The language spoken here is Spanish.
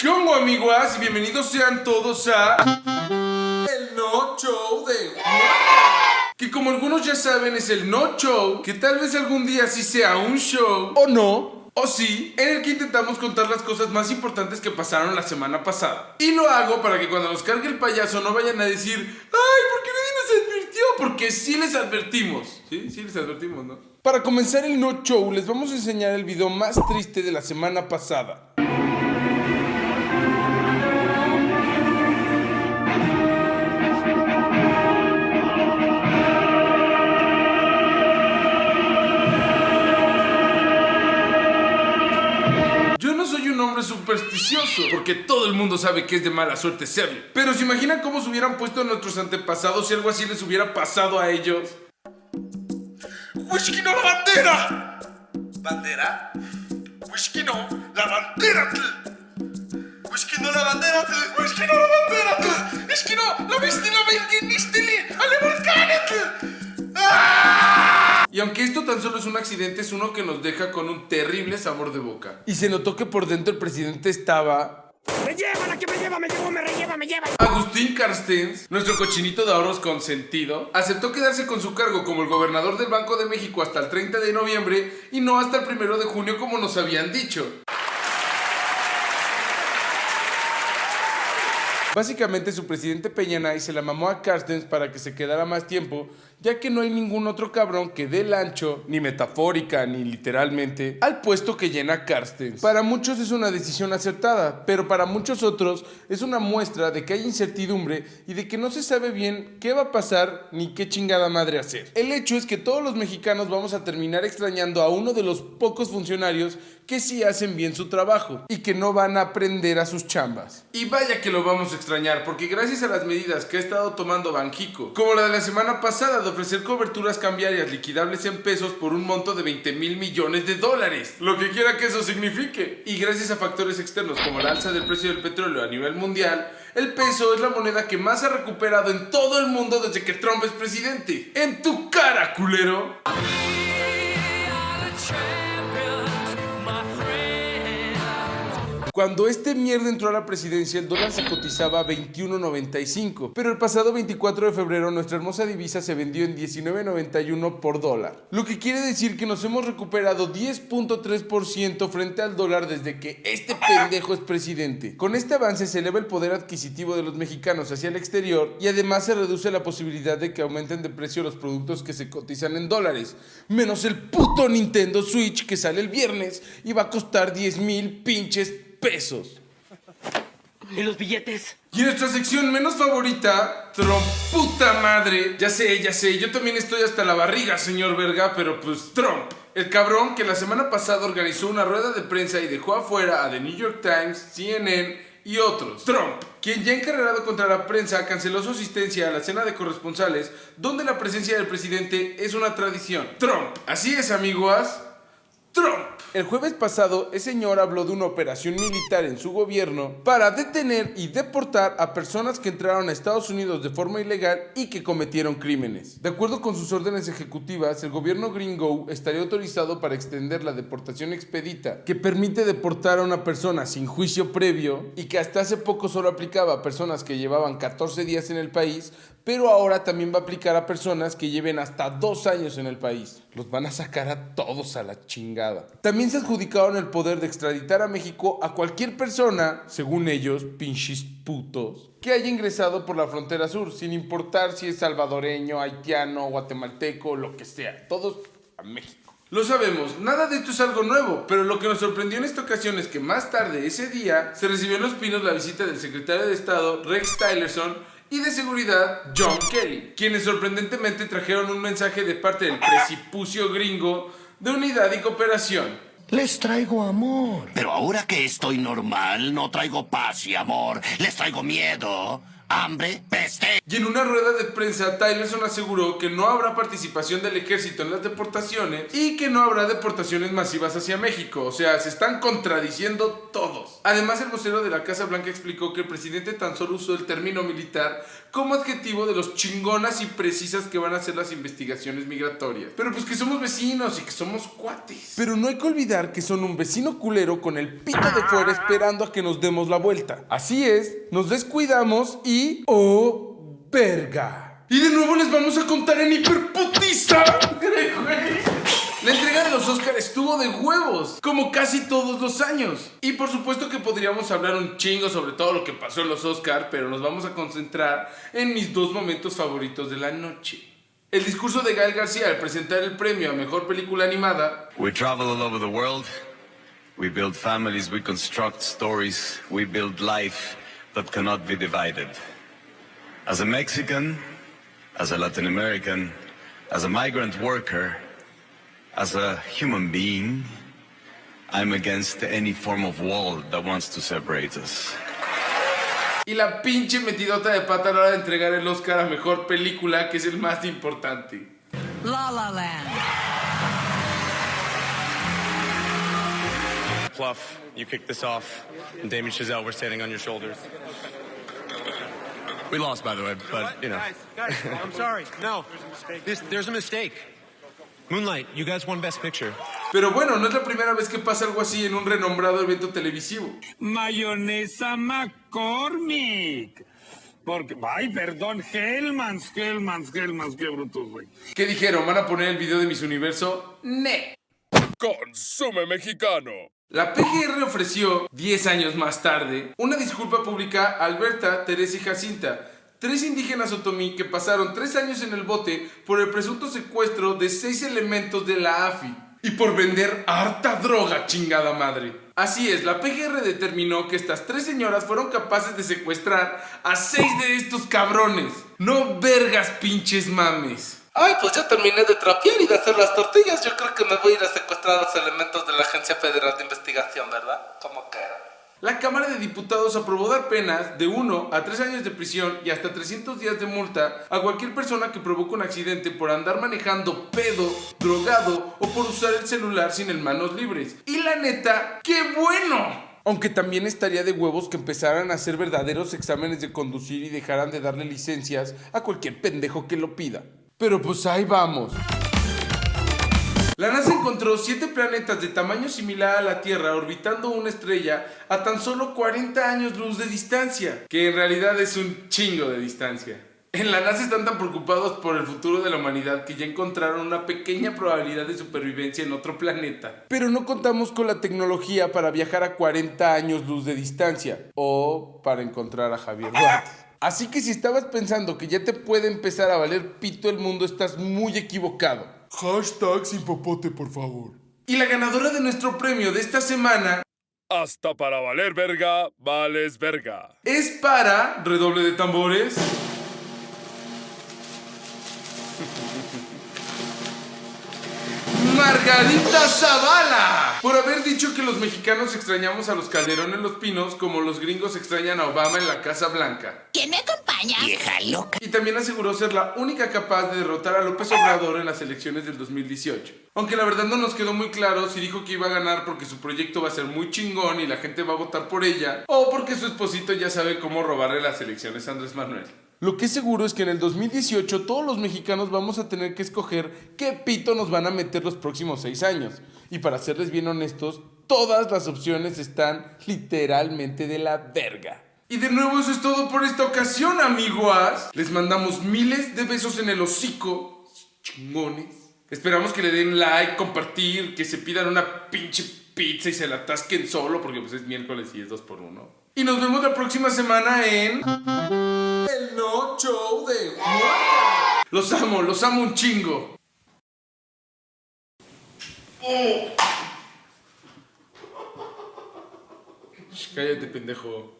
¿Qué onda, amiguas? Y bienvenidos sean todos a... El No Show de... Que como algunos ya saben es el No Show, que tal vez algún día sí sea un show, o no, o sí, en el que intentamos contar las cosas más importantes que pasaron la semana pasada. Y lo hago para que cuando nos cargue el payaso no vayan a decir, ¡ay, ¿por qué nadie nos advirtió? Porque sí les advertimos. Sí, sí les advertimos, ¿no? Para comenzar el No Show, les vamos a enseñar el video más triste de la semana pasada. Porque todo el mundo sabe que es de mala suerte serlo. Pero se imaginan cómo se hubieran puesto nuestros antepasados si algo así les hubiera pasado a ellos. ¡Whisky no la bandera! ¿Bandera? ¡Whisky no la bandera! Whisky no la bandera. ¡Whisky no la bandera! ¡Es que no! ¡La viste la benginistili! ¡Ale volcanet! Y aunque esto tan solo es un accidente, es uno que nos deja con un terrible sabor de boca. Y se notó que por dentro el presidente estaba ¡Me lleva la que me lleva, me lleva, me relleva, me lleva! Agustín Carstens, nuestro cochinito de ahorros consentido, aceptó quedarse con su cargo como el gobernador del Banco de México hasta el 30 de noviembre y no hasta el 1 de junio como nos habían dicho. Básicamente su presidente Peñanay se la mamó a Carstens para que se quedara más tiempo, ya que no hay ningún otro cabrón que dé el ancho, ni metafórica ni literalmente, al puesto que llena Carstens. Para muchos es una decisión acertada, pero para muchos otros es una muestra de que hay incertidumbre y de que no se sabe bien qué va a pasar ni qué chingada madre hacer. El hecho es que todos los mexicanos vamos a terminar extrañando a uno de los pocos funcionarios que sí hacen bien su trabajo y que no van a aprender a sus chambas. Y vaya que lo vamos a extrañar, porque gracias a las medidas que ha estado tomando Banjico, como la de la semana pasada de ofrecer coberturas cambiarias liquidables en pesos por un monto de 20 mil millones de dólares, lo que quiera que eso signifique. Y gracias a factores externos como la alza del precio del petróleo a nivel mundial, el peso es la moneda que más ha recuperado en todo el mundo desde que Trump es presidente. ¡En tu cara, culero! Cuando este mierda entró a la presidencia, el dólar se cotizaba a 21.95, pero el pasado 24 de febrero nuestra hermosa divisa se vendió en 19.91 por dólar. Lo que quiere decir que nos hemos recuperado 10.3% frente al dólar desde que este pendejo es presidente. Con este avance se eleva el poder adquisitivo de los mexicanos hacia el exterior y además se reduce la posibilidad de que aumenten de precio los productos que se cotizan en dólares, menos el puto Nintendo Switch que sale el viernes y va a costar 10 mil pinches pesos. ¿Y los billetes? Y en nuestra sección menos favorita, Trump, puta madre. Ya sé, ya sé, yo también estoy hasta la barriga, señor verga, pero pues Trump. El cabrón que la semana pasada organizó una rueda de prensa y dejó afuera a The New York Times, CNN y otros. Trump, quien ya encarregado contra la prensa, canceló su asistencia a la cena de corresponsales, donde la presencia del presidente es una tradición. Trump, así es, amigos. Trump. El jueves pasado, el señor habló de una operación militar en su gobierno para detener y deportar a personas que entraron a Estados Unidos de forma ilegal y que cometieron crímenes. De acuerdo con sus órdenes ejecutivas, el gobierno gringo estaría autorizado para extender la deportación expedita, que permite deportar a una persona sin juicio previo y que hasta hace poco solo aplicaba a personas que llevaban 14 días en el país, pero ahora también va a aplicar a personas que lleven hasta dos años en el país. Los van a sacar a todos a la chingada. Se adjudicaron el poder de extraditar a México a cualquier persona, según ellos, pinches putos, que haya ingresado por la frontera sur, sin importar si es salvadoreño, haitiano, guatemalteco, lo que sea. Todos a México. Lo sabemos, nada de esto es algo nuevo, pero lo que nos sorprendió en esta ocasión es que más tarde ese día se recibió en Los Pinos la visita del secretario de Estado Rex Tillerson y de seguridad John Kelly, quienes sorprendentemente trajeron un mensaje de parte del precipicio gringo de unidad y cooperación. Les traigo amor. Pero ahora que estoy normal, no traigo paz y amor. Les traigo miedo. hambre, peste. Y en una rueda de prensa, Tylerson aseguró que no habrá participación del ejército en las deportaciones y que no habrá deportaciones masivas hacia México. O sea, se están contradiciendo todos. Además, el vocero de la Casa Blanca explicó que el presidente tan solo usó el término militar como adjetivo de los chingonas y precisas que van a hacer las investigaciones migratorias. Pero pues que somos vecinos y que somos cuates. Pero no hay que olvidar que son un vecino culero con el pito de fuera esperando a que nos demos la vuelta. Así es, nos descuidamos y... ¡Oh, verga! Y de nuevo les vamos a contar en hiperputiza. La entrega de los Oscars estuvo de huevos, como casi todos los años. Y por supuesto que podríamos hablar un chingo sobre todo lo que pasó en los Oscars, pero nos vamos a concentrar en mis dos momentos favoritos de la noche. El discurso de Gael García al presentar el premio a Mejor Película Animada We travel all over the world. We build families, we construct stories, we build life that cannot be divided. As a Mexican, as a Latin American, as a migrant worker, as a human being, I'm against any form of wall that wants to separate us. y la pinche metidota de pata a la hora de entregar el Oscar a Mejor Película, que es el más importante. La La Land. Pluff, you kicked this off. And Damien Chazelle, we're standing on your shoulders. We lost, by the way, but, you know. Guys, guys, I'm sorry. No, there's a this, there's a mistake. Moonlight, you guys won Best Picture. Pero bueno, no es la primera vez que pasa algo así en un renombrado evento televisivo. Mayonesa McCormick. Porque, ay, perdón, Hellmans, Hellmans, Hellmans, qué brutos, güey. ¿Qué dijeron? ¿Van a poner el video de Miss Universo? ¡Ne! Consume mexicano. La PGR ofreció, 10 años más tarde, una disculpa pública a Alberta, Teresa y Jacinta, tres indígenas otomí que pasaron tres años en el bote por el presunto secuestro de seis elementos de la AFI y por vender harta droga, chingada madre. Así es, la PGR determinó que estas tres señoras fueron capaces de secuestrar a seis de estos cabrones. No vergas pinches mames. Ay, pues ya terminé de trapear y de hacer las tortillas. Yo creo que me voy a ir a secuestrar a los elementos de la Agencia Federal de Investigación, ¿verdad? Como que. La Cámara de Diputados aprobó dar penas de 1 a 3 años de prisión y hasta 300 días de multa a cualquier persona que provoque un accidente por andar manejando pedo, drogado o por usar el celular sin el manos libres. Y la neta, ¡qué bueno! Aunque también estaría de huevos que empezaran a hacer verdaderos exámenes de conducir y dejaran de darle licencias a cualquier pendejo que lo pida. Pero pues ahí vamos. La NASA encontró siete planetas de tamaño similar a la Tierra orbitando una estrella a tan solo 40 años luz de distancia, que en realidad es un chingo de distancia. En la NASA están tan preocupados por el futuro de la humanidad que ya encontraron una pequeña probabilidad de supervivencia en otro planeta. Pero no contamos con la tecnología para viajar a 40 años luz de distancia o para encontrar a Javier Duarte. Así que si estabas pensando que ya te puede empezar a valer pito el mundo, estás muy equivocado. Hashtag sin popote, por favor. Y la ganadora de nuestro premio de esta semana Hasta para valer verga, vales verga. es para, redoble de tambores, Margarita Zavala. Por haber dicho que los mexicanos extrañamos a los Calderón en los Pinos como los gringos extrañan a Obama en la Casa Blanca. ¿Quién me acompaña? Vieja loca. Y también aseguró ser la única capaz de derrotar a López Obrador en las elecciones del 2018. Aunque la verdad no nos quedó muy claro si dijo que iba a ganar porque su proyecto va a ser muy chingón y la gente va a votar por ella, o porque su esposito ya sabe cómo robarle las elecciones a Andrés Manuel. Lo que es seguro es que en el 2018 todos los mexicanos vamos a tener que escoger qué pito nos van a meter los próximos seis años. Y para serles bien honestos, todas las opciones están literalmente de la verga. Y de nuevo eso es todo por esta ocasión, amiguas. Les mandamos miles de besos en el hocico. Chingones. Esperamos que le den like, compartir, que se pidan una pinche pizza y se la atasquen solo, porque pues es miércoles y es dos por uno. Y nos vemos la próxima semana en... Show de Juan. Los amo, los amo un chingo. Cállate, pendejo.